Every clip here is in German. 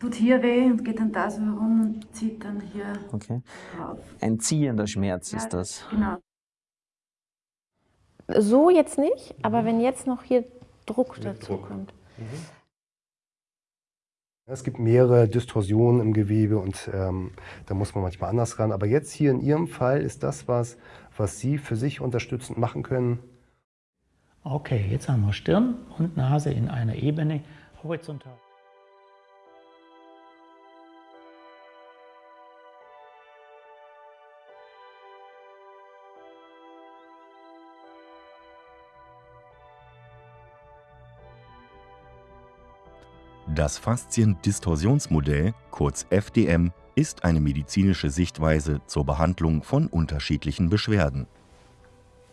tut hier weh und geht dann da so herum und zieht dann hier Okay. rauf. Ein ziehender Schmerz Ja, ist das. Genau. So jetzt nicht, aber wenn jetzt noch hier Druck dazu Druck. kommt. Es gibt mehrere Distorsionen im Gewebe und ähm, da muss man manchmal anders ran. Aber jetzt hier in Ihrem Fall ist das was, was Sie für sich unterstützend machen können. Okay, jetzt haben wir Stirn und Nase in einer Ebene horizontal. Das Fasziendistorsionsmodell, kurz FDM, ist eine medizinische Sichtweise zur Behandlung von unterschiedlichen Beschwerden.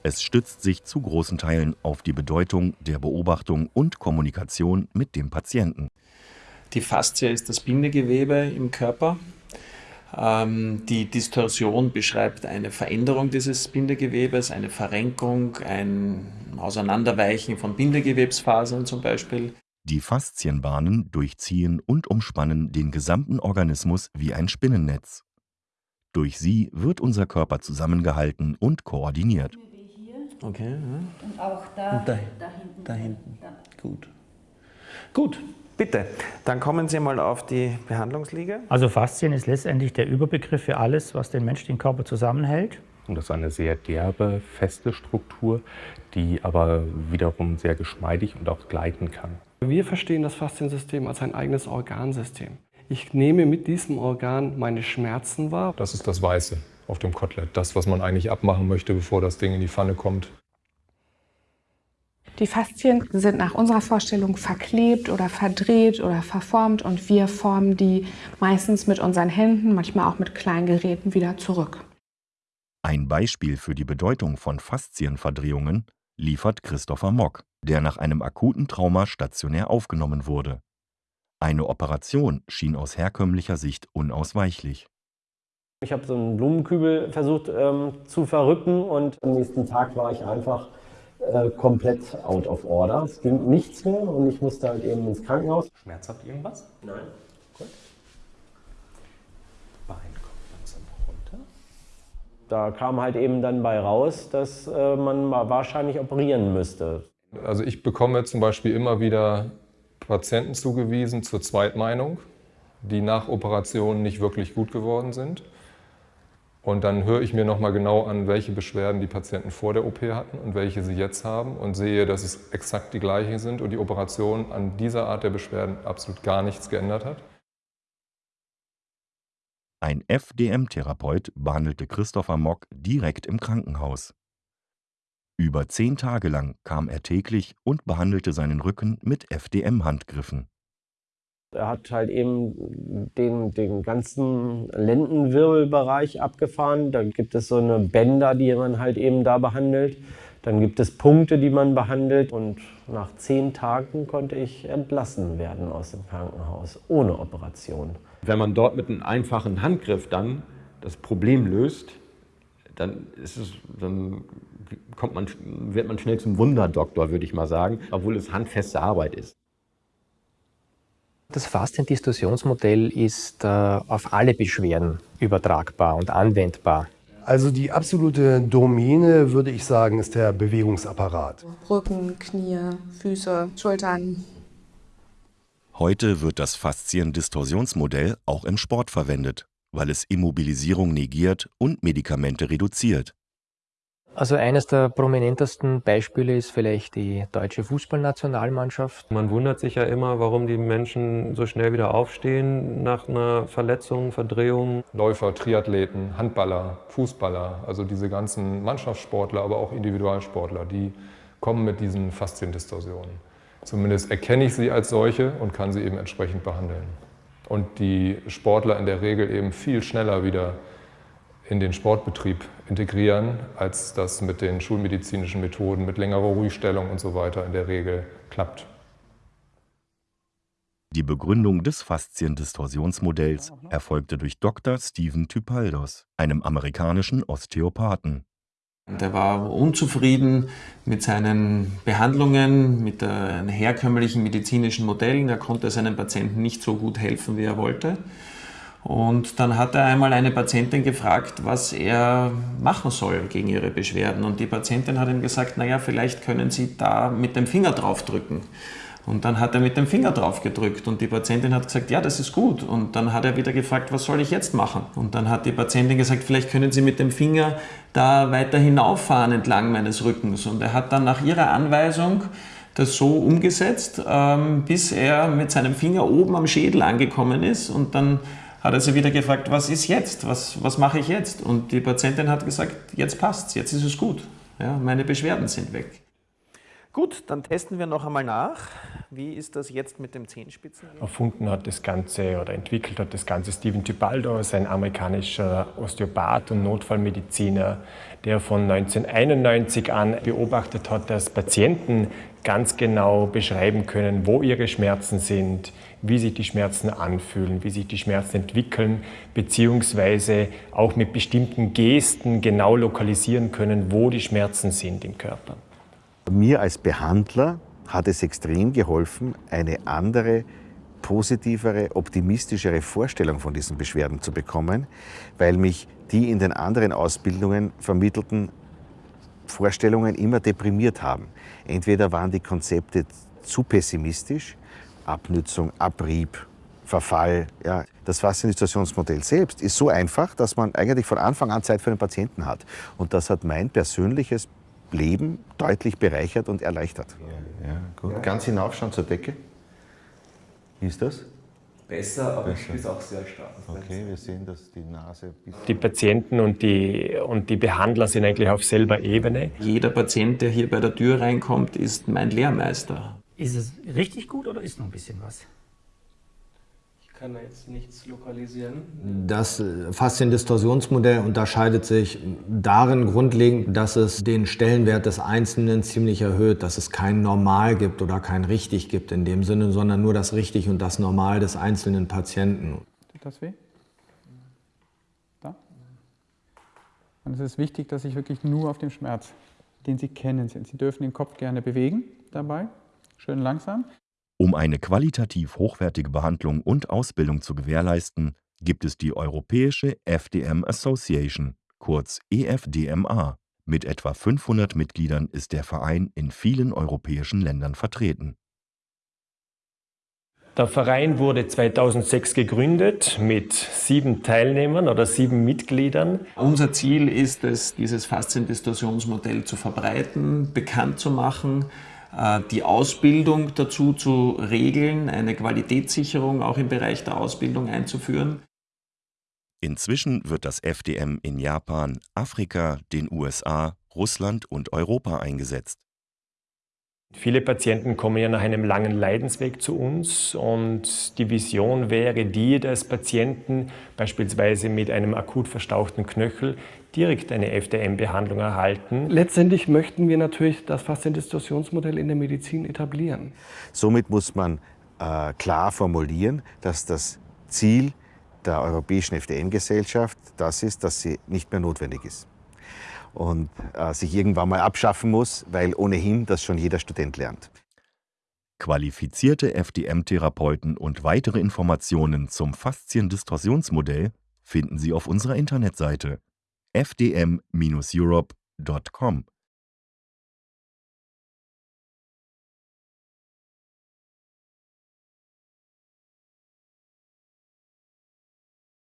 Es stützt sich zu großen Teilen auf die Bedeutung der Beobachtung und Kommunikation mit dem Patienten. Die Faszie ist das Bindegewebe im Körper. Ähm, die Distorsion beschreibt eine Veränderung dieses Bindegewebes, eine Verrenkung, ein Auseinanderweichen von Bindegewebsfasern zum Beispiel. Die Faszienbahnen durchziehen und umspannen den gesamten Organismus wie ein Spinnennetz. Durch sie wird unser Körper zusammengehalten und koordiniert. Okay, ja. und auch da, Und da- da hinten. da hinten. Da. gut. Gut, bitte. Dann kommen Sie mal auf die Behandlungsliege. Also Faszien ist letztendlich der Überbegriff für alles, was den menschlichen Körper zusammenhält. Und das ist eine sehr derbe, feste Struktur, die aber wiederum sehr geschmeidig und auch gleiten kann. Wir verstehen das Fasziensystem als ein eigenes Organsystem. Ich nehme mit diesem Organ meine Schmerzen wahr. Das ist das Weiße auf dem Kotelett. Das, was man eigentlich abmachen möchte, bevor das Ding in die Pfanne kommt. Die Faszien sind nach unserer Vorstellung verklebt oder verdreht oder verformt und wir formen die meistens mit unseren Händen, manchmal auch mit kleinen Geräten wieder zurück. Ein Beispiel für die Bedeutung von Faszienverdrehungen liefert Christopher Mock, der nach einem akuten Trauma stationär aufgenommen wurde. Eine Operation schien aus herkömmlicher Sicht unausweichlich. Ich habe so einen Blumenkübel versucht ähm, zu verrücken und am nächsten Tag war ich einfach äh, komplett out of order. Es ging nichts mehr und ich musste halt eben ins Krankenhaus. Schmerzhaft irgendwas? Nein. Bein kommt langsam runter. Da kam halt eben dann bei raus, dass äh, man wahrscheinlich operieren müsste. Also ich bekomme zum Beispiel immer wieder Patienten zugewiesen zur Zweitmeinung, die nach Operationen nicht wirklich gut geworden sind. Und dann höre ich mir nochmal genau an, welche Beschwerden die Patienten vor der OP hatten und welche sie jetzt haben und sehe, dass es exakt die gleichen sind und die Operation an dieser Art der Beschwerden absolut gar nichts geändert hat. Ein FDM-Therapeut behandelte Christopher Mock direkt im Krankenhaus. Über zehn Tage lang kam er täglich und behandelte seinen Rücken mit FDM-Handgriffen. Er hat halt eben den, den ganzen Lendenwirbelbereich abgefahren. Da gibt es so eine Bänder, die man halt eben da behandelt. Dann gibt es Punkte, die man behandelt. Und nach zehn Tagen konnte ich entlassen werden aus dem Krankenhaus, ohne Operation. Wenn man dort mit einem einfachen Handgriff dann das Problem löst, dann, ist es, dann kommt man, wird man schnell zum Wunderdoktor, würde ich mal sagen, obwohl es handfeste Arbeit ist. Das Fasziendistorsionsmodell ist äh, auf alle Beschwerden übertragbar und anwendbar. Also die absolute Domäne, würde ich sagen, ist der Bewegungsapparat. Rücken, Knie, Füße, Schultern. Heute wird das Fasziendistorsionsmodell auch im Sport verwendet, weil es Immobilisierung negiert und Medikamente reduziert. Also eines der prominentesten Beispiele ist vielleicht die deutsche Fußballnationalmannschaft. Man wundert sich ja immer, warum die Menschen so schnell wieder aufstehen nach einer Verletzung, Verdrehung. Läufer, Triathleten, Handballer, Fußballer, also diese ganzen Mannschaftssportler, aber auch Individualsportler, die kommen mit diesen Fasziendistorsionen. Zumindest erkenne ich sie als solche und kann sie eben entsprechend behandeln. Und die Sportler in der Regel eben viel schneller wieder in den Sportbetrieb integrieren, als das mit den schulmedizinischen Methoden, mit längerer Ruhigstellung und so weiter in der Regel klappt. Die Begründung des Fasziendistorsionsmodells erfolgte durch Dr. Stephen Typaldos, einem amerikanischen Osteopathen. Der war unzufrieden mit seinen Behandlungen, mit den herkömmlichen medizinischen Modellen. Er konnte seinen Patienten nicht so gut helfen, wie er wollte. Und dann hat er einmal eine Patientin gefragt, was er machen soll gegen ihre Beschwerden. Und die Patientin hat ihm gesagt, naja, vielleicht können Sie da mit dem Finger draufdrücken. Und dann hat er mit dem Finger drauf gedrückt und die Patientin hat gesagt, ja, das ist gut. Und dann hat er wieder gefragt, was soll ich jetzt machen? Und dann hat die Patientin gesagt, vielleicht können Sie mit dem Finger da weiter hinauffahren entlang meines Rückens. Und er hat dann nach ihrer Anweisung das so umgesetzt, ähm, bis er mit seinem Finger oben am Schädel angekommen ist. Und dann hat er sie wieder gefragt, was ist jetzt? Was, was mache ich jetzt? Und die Patientin hat gesagt, jetzt passt's, jetzt ist es gut. Ja, meine Beschwerden sind weg. Gut, dann testen wir noch einmal nach. Wie ist das jetzt mit dem Zehenspitzen? Erfunden hat das Ganze oder entwickelt hat das Ganze Steven Tibaldo, ein amerikanischer Osteopath und Notfallmediziner, der von 1991 an beobachtet hat, dass Patienten ganz genau beschreiben können, wo ihre Schmerzen sind, wie sich die Schmerzen anfühlen, wie sich die Schmerzen entwickeln, beziehungsweise auch mit bestimmten Gesten genau lokalisieren können, wo die Schmerzen sind im Körper. Mir als Behandler hat es extrem geholfen, eine andere, positivere, optimistischere Vorstellung von diesen Beschwerden zu bekommen, weil mich die in den anderen Ausbildungen vermittelten Vorstellungen immer deprimiert haben. Entweder waren die Konzepte zu pessimistisch, Abnützung, Abrieb, Verfall. Ja. Das Faszinisationsmodell selbst ist so einfach, dass man eigentlich von Anfang an Zeit für den Patienten hat. Und das hat mein persönliches Leben deutlich bereichert und erleichtert. Ja, ja gut. Ja. Ganz hinaufschauen zur Decke. Wie ist das? Besser, aber Besser. ich auch sehr stark. Okay, wir sehen, dass die Nase... Die Patienten und die, und die Behandler sind eigentlich auf selber Ebene. Jeder Patient, der hier bei der Tür reinkommt, ist mein Lehrmeister. Ist es richtig gut oder ist noch ein bisschen was? Kann da jetzt nichts lokalisieren. Das äh, Fasziendistorsionsmodell unterscheidet sich darin grundlegend, dass es den Stellenwert des Einzelnen ziemlich erhöht, dass es kein Normal gibt oder kein Richtig gibt in dem Sinne, sondern nur das Richtig und das Normal des einzelnen Patienten. Tut das weh? Da? Und es ist wichtig, dass ich wirklich nur auf dem Schmerz, den Sie kennen, sind. Sie dürfen den Kopf gerne bewegen dabei, schön langsam. Um eine qualitativ hochwertige Behandlung und Ausbildung zu gewährleisten, gibt es die Europäische FDM Association, kurz EFDMA. Mit etwa 500 Mitgliedern ist der Verein in vielen europäischen Ländern vertreten. Der Verein wurde 2006 gegründet mit sieben Teilnehmern oder sieben Mitgliedern. Unser Ziel ist es, dieses Fasziendistorsionsmodell zu verbreiten, bekannt zu machen, die Ausbildung dazu zu regeln, eine Qualitätssicherung auch im Bereich der Ausbildung einzuführen. Inzwischen wird das FDM in Japan, Afrika, den USA, Russland und Europa eingesetzt. Viele Patienten kommen ja nach einem langen Leidensweg zu uns und die Vision wäre die des Patienten, beispielsweise mit einem akut verstauchten Knöchel, direkt eine FDM-Behandlung erhalten. Letztendlich möchten wir natürlich das Fasziendistorsionsmodell in der Medizin etablieren. Somit muss man äh, klar formulieren, dass das Ziel der Europäischen FDM-Gesellschaft das ist, dass sie nicht mehr notwendig ist und äh, sich irgendwann mal abschaffen muss, weil ohnehin das schon jeder Student lernt. Qualifizierte FDM-Therapeuten und weitere Informationen zum Fasziendistorsionsmodell finden Sie auf unserer Internetseite fdm-europe.com.